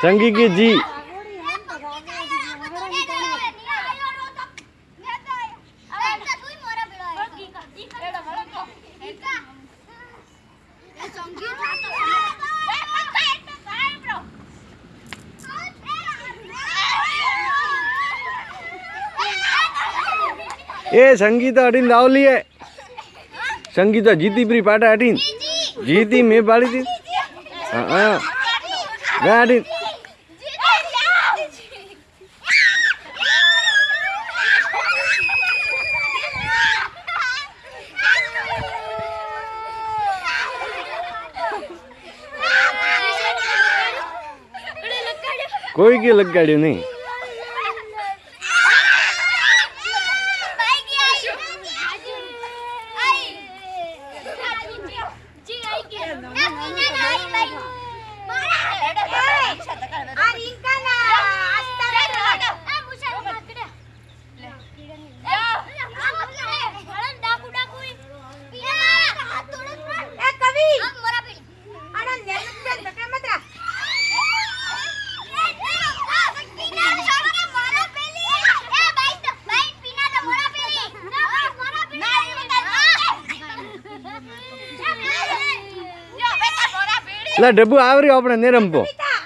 Sang gigi ji. એ સંગીતા અડીને લાવલી હે સંગીતા જીતી પ્રી પાટા અડીને જીતી મેં પાડી હતી. હા હા. ગા અડીને કોઈ કે લગાડ્યું નહીં. એટલે ડબ્બુ આવર્યો આપણે ને રમવો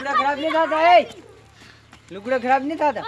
લુગડા ખરાબ નહીં થતા એ. લુગડા ખરાબ નહીં થતા.